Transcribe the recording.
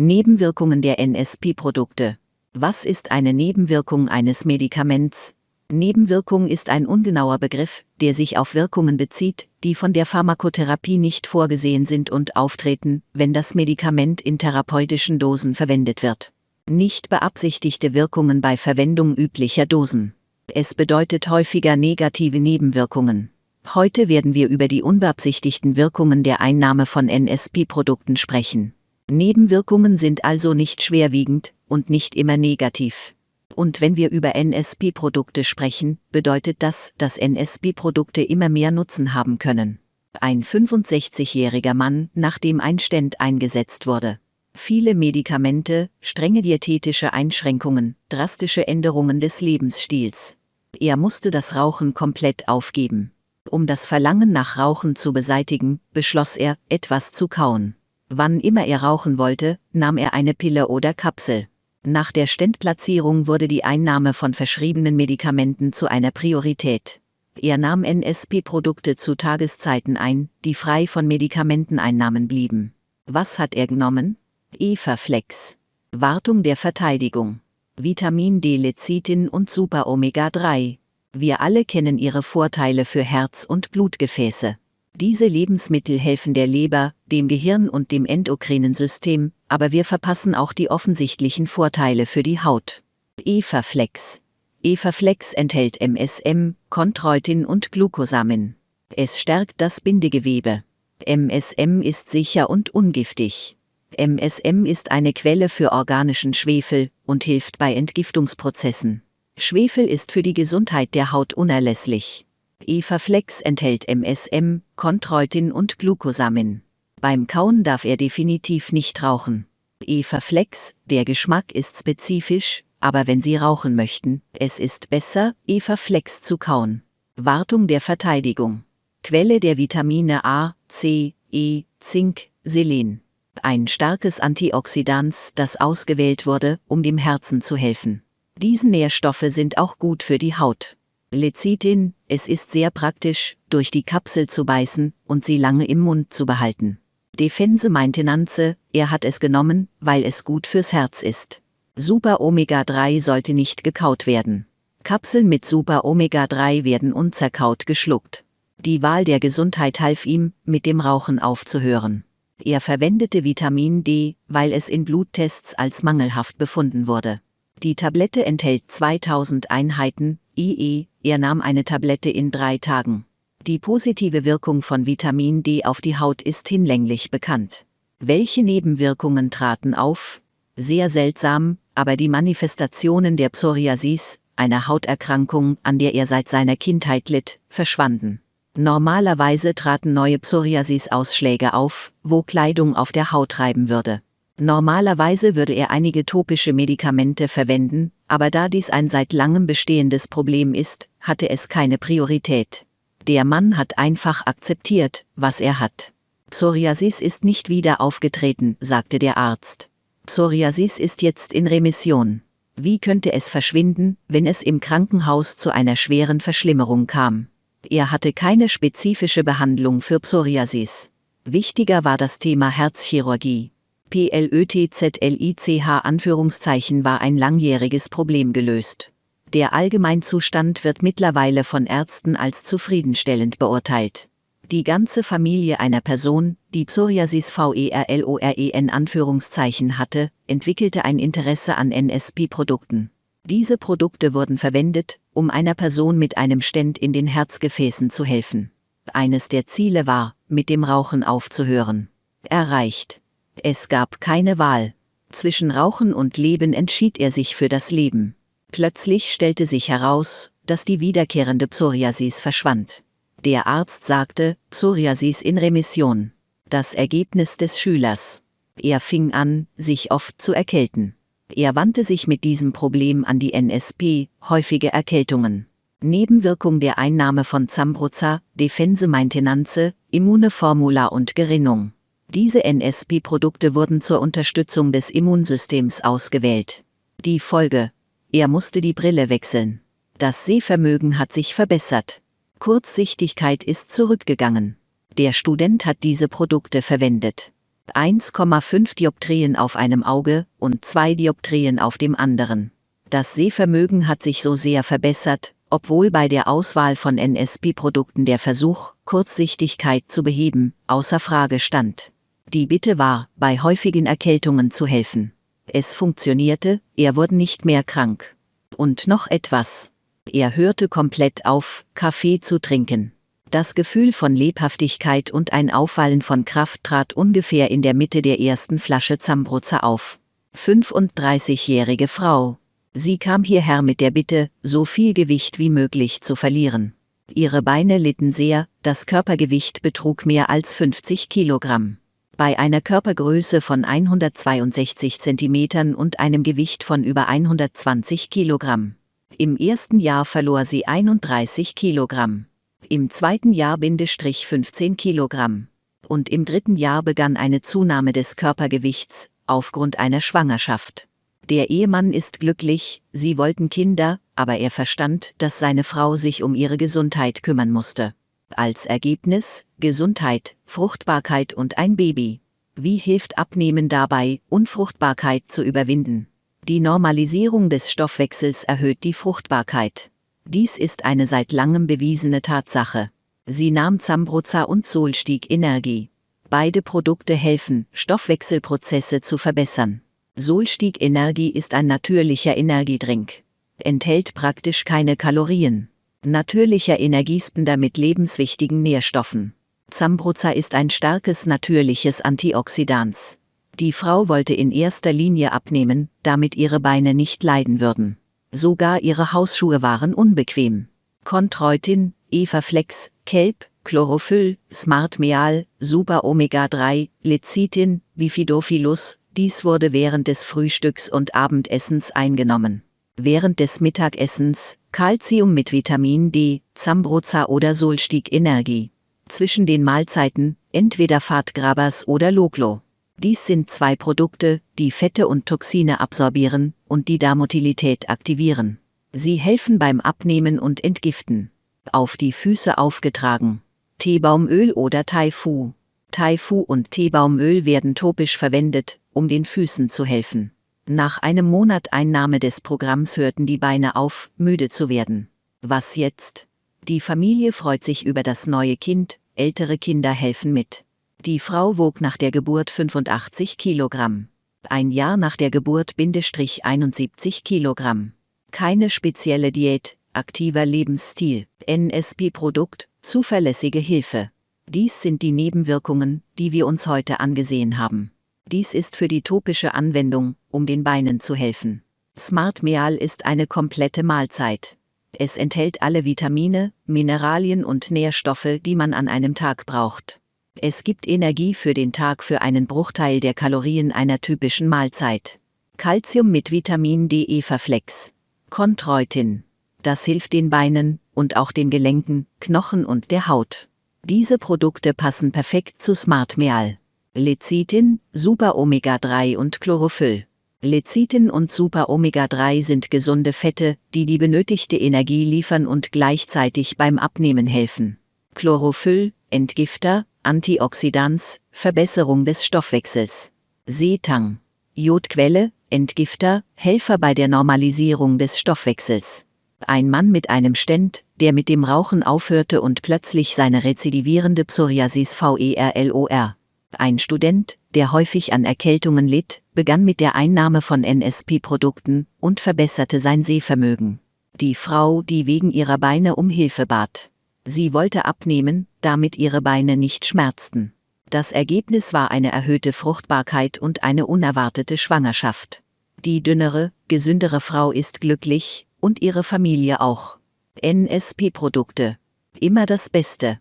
Nebenwirkungen der NSP-Produkte. Was ist eine Nebenwirkung eines Medikaments? Nebenwirkung ist ein ungenauer Begriff, der sich auf Wirkungen bezieht, die von der Pharmakotherapie nicht vorgesehen sind und auftreten, wenn das Medikament in therapeutischen Dosen verwendet wird. Nicht beabsichtigte Wirkungen bei Verwendung üblicher Dosen. Es bedeutet häufiger negative Nebenwirkungen. Heute werden wir über die unbeabsichtigten Wirkungen der Einnahme von NSP-Produkten sprechen. Nebenwirkungen sind also nicht schwerwiegend und nicht immer negativ. Und wenn wir über NSP-Produkte sprechen, bedeutet das, dass NSP-Produkte immer mehr Nutzen haben können. Ein 65-jähriger Mann, nachdem ein Stent eingesetzt wurde. Viele Medikamente, strenge diätetische Einschränkungen, drastische Änderungen des Lebensstils. Er musste das Rauchen komplett aufgeben. Um das Verlangen nach Rauchen zu beseitigen, beschloss er, etwas zu kauen. Wann immer er rauchen wollte, nahm er eine Pille oder Kapsel. Nach der Stentplatzierung wurde die Einnahme von verschriebenen Medikamenten zu einer Priorität. Er nahm NSP-Produkte zu Tageszeiten ein, die frei von Medikamenteneinnahmen blieben. Was hat er genommen? Eva-Flex. Wartung der Verteidigung. Vitamin D, Lecithin und Super Omega 3. Wir alle kennen ihre Vorteile für Herz- und Blutgefäße. Diese Lebensmittel helfen der Leber, dem Gehirn und dem endokrinen System, aber wir verpassen auch die offensichtlichen Vorteile für die Haut. Evaflex. Evaflex enthält MSM, Chondroitin und Glucosamin. Es stärkt das Bindegewebe. MSM ist sicher und ungiftig. MSM ist eine Quelle für organischen Schwefel und hilft bei Entgiftungsprozessen. Schwefel ist für die Gesundheit der Haut unerlässlich. Evaflex enthält MSM, Chondroitin und Glucosamin. Beim Kauen darf er definitiv nicht rauchen. Evaflex, der Geschmack ist spezifisch, aber wenn Sie rauchen möchten, es ist besser, Evaflex zu kauen. Wartung der Verteidigung. Quelle der Vitamine A, C, E, Zink, Selen. Ein starkes Antioxidans, das ausgewählt wurde, um dem Herzen zu helfen. Diese Nährstoffe sind auch gut für die Haut. Lecithin, es ist sehr praktisch, durch die Kapsel zu beißen und sie lange im Mund zu behalten. Defense meinte Nanze, er hat es genommen, weil es gut fürs Herz ist. Super Omega 3 sollte nicht gekaut werden. Kapseln mit Super Omega 3 werden unzerkaut geschluckt. Die Wahl der Gesundheit half ihm, mit dem Rauchen aufzuhören. Er verwendete Vitamin D, weil es in Bluttests als mangelhaft befunden wurde. Die Tablette enthält 2000 Einheiten, IE, er nahm eine Tablette in drei Tagen. Die positive Wirkung von Vitamin D auf die Haut ist hinlänglich bekannt. Welche Nebenwirkungen traten auf? Sehr seltsam, aber die Manifestationen der Psoriasis, einer Hauterkrankung, an der er seit seiner Kindheit litt, verschwanden. Normalerweise traten neue Psoriasis-Ausschläge auf, wo Kleidung auf der Haut reiben würde. Normalerweise würde er einige topische Medikamente verwenden, aber da dies ein seit langem bestehendes Problem ist, hatte es keine Priorität. Der Mann hat einfach akzeptiert, was er hat. Psoriasis ist nicht wieder aufgetreten, sagte der Arzt. Psoriasis ist jetzt in Remission. Wie könnte es verschwinden, wenn es im Krankenhaus zu einer schweren Verschlimmerung kam? Er hatte keine spezifische Behandlung für Psoriasis. Wichtiger war das Thema Herzchirurgie. PLÖTZLICH Anführungszeichen war ein langjähriges Problem gelöst. Der Allgemeinzustand wird mittlerweile von Ärzten als zufriedenstellend beurteilt. Die ganze Familie einer Person, die Psoriasis VERLOREN Anführungszeichen hatte, entwickelte ein Interesse an NSP-Produkten. Diese Produkte wurden verwendet, um einer Person mit einem Stent in den Herzgefäßen zu helfen. Eines der Ziele war, mit dem Rauchen aufzuhören. Erreicht. Es gab keine Wahl. Zwischen Rauchen und Leben entschied er sich für das Leben. Plötzlich stellte sich heraus, dass die wiederkehrende Psoriasis verschwand. Der Arzt sagte, Psoriasis in Remission. Das Ergebnis des Schülers. Er fing an, sich oft zu erkälten. Er wandte sich mit diesem Problem an die NSP, häufige Erkältungen. Nebenwirkung der Einnahme von Zambruza, Defense Maintenance, Immuneformula und Gerinnung. Diese NSP-Produkte wurden zur Unterstützung des Immunsystems ausgewählt. Die Folge. Er musste die Brille wechseln. Das Sehvermögen hat sich verbessert. Kurzsichtigkeit ist zurückgegangen. Der Student hat diese Produkte verwendet. 1,5 Dioptrien auf einem Auge und 2 Dioptrien auf dem anderen. Das Sehvermögen hat sich so sehr verbessert, obwohl bei der Auswahl von NSP-Produkten der Versuch, Kurzsichtigkeit zu beheben, außer Frage stand. Die Bitte war, bei häufigen Erkältungen zu helfen. Es funktionierte, er wurde nicht mehr krank. Und noch etwas. Er hörte komplett auf, Kaffee zu trinken. Das Gefühl von Lebhaftigkeit und ein Auffallen von Kraft trat ungefähr in der Mitte der ersten Flasche Zambruzer auf. 35-jährige Frau. Sie kam hierher mit der Bitte, so viel Gewicht wie möglich zu verlieren. Ihre Beine litten sehr, das Körpergewicht betrug mehr als 50 Kilogramm. Bei einer Körpergröße von 162 Zentimetern und einem Gewicht von über 120 Kilogramm. Im ersten Jahr verlor sie 31 Kilogramm im zweiten Jahr Bindestrich 15 Kilogramm. Und im dritten Jahr begann eine Zunahme des Körpergewichts, aufgrund einer Schwangerschaft. Der Ehemann ist glücklich, sie wollten Kinder, aber er verstand, dass seine Frau sich um ihre Gesundheit kümmern musste. Als Ergebnis Gesundheit, Fruchtbarkeit und ein Baby. Wie hilft Abnehmen dabei, Unfruchtbarkeit zu überwinden? Die Normalisierung des Stoffwechsels erhöht die Fruchtbarkeit. Dies ist eine seit langem bewiesene Tatsache. Sie nahm Zambroza und Solstieg Energie. Beide Produkte helfen, Stoffwechselprozesse zu verbessern. Solstieg Energie ist ein natürlicher Energiedrink. Enthält praktisch keine Kalorien. Natürlicher Energiespender mit lebenswichtigen Nährstoffen. Zambroza ist ein starkes natürliches Antioxidans. Die Frau wollte in erster Linie abnehmen, damit ihre Beine nicht leiden würden. Sogar ihre Hausschuhe waren unbequem. Contreutin, Evaflex, Kelp, Chlorophyll, Smart Meal, Super Omega 3, Lecithin, Bifidophilus, dies wurde während des Frühstücks und Abendessens eingenommen. Während des Mittagessens, Calcium mit Vitamin D, Zambroza oder Solstieg Energie. Zwischen den Mahlzeiten, entweder Fatgrabas oder Loglo. Dies sind zwei Produkte, die Fette und Toxine absorbieren und die Darmotilität aktivieren. Sie helfen beim Abnehmen und Entgiften. Auf die Füße aufgetragen. Teebaumöl oder Taifu. Taifu und Teebaumöl werden topisch verwendet, um den Füßen zu helfen. Nach einem Monat Einnahme des Programms hörten die Beine auf, müde zu werden. Was jetzt? Die Familie freut sich über das neue Kind, ältere Kinder helfen mit. Die Frau wog nach der Geburt 85 Kilogramm. Ein Jahr nach der Geburt Bindestrich 71 Kilogramm. Keine spezielle Diät, aktiver Lebensstil, NSP-Produkt, zuverlässige Hilfe. Dies sind die Nebenwirkungen, die wir uns heute angesehen haben. Dies ist für die topische Anwendung, um den Beinen zu helfen. Smart Meal ist eine komplette Mahlzeit. Es enthält alle Vitamine, Mineralien und Nährstoffe, die man an einem Tag braucht. Es gibt Energie für den Tag für einen Bruchteil der Kalorien einer typischen Mahlzeit. Calcium mit Vitamin D Everflex. Chondroitin. Das hilft den Beinen und auch den Gelenken, Knochen und der Haut. Diese Produkte passen perfekt zu Smart Meal. Lecithin, Super Omega 3 und Chlorophyll. Lecithin und Super Omega 3 sind gesunde Fette, die die benötigte Energie liefern und gleichzeitig beim Abnehmen helfen. Chlorophyll, Entgifter, Antioxidans, Verbesserung des Stoffwechsels. Seetang. Jodquelle, Entgifter, Helfer bei der Normalisierung des Stoffwechsels. Ein Mann mit einem Stent, der mit dem Rauchen aufhörte und plötzlich seine rezidivierende Psoriasis VERLOR. Ein Student, der häufig an Erkältungen litt, begann mit der Einnahme von NSP-Produkten und verbesserte sein Sehvermögen. Die Frau, die wegen ihrer Beine um Hilfe bat. Sie wollte abnehmen, damit ihre Beine nicht schmerzten. Das Ergebnis war eine erhöhte Fruchtbarkeit und eine unerwartete Schwangerschaft. Die dünnere, gesündere Frau ist glücklich, und ihre Familie auch. NSP-Produkte. Immer das Beste.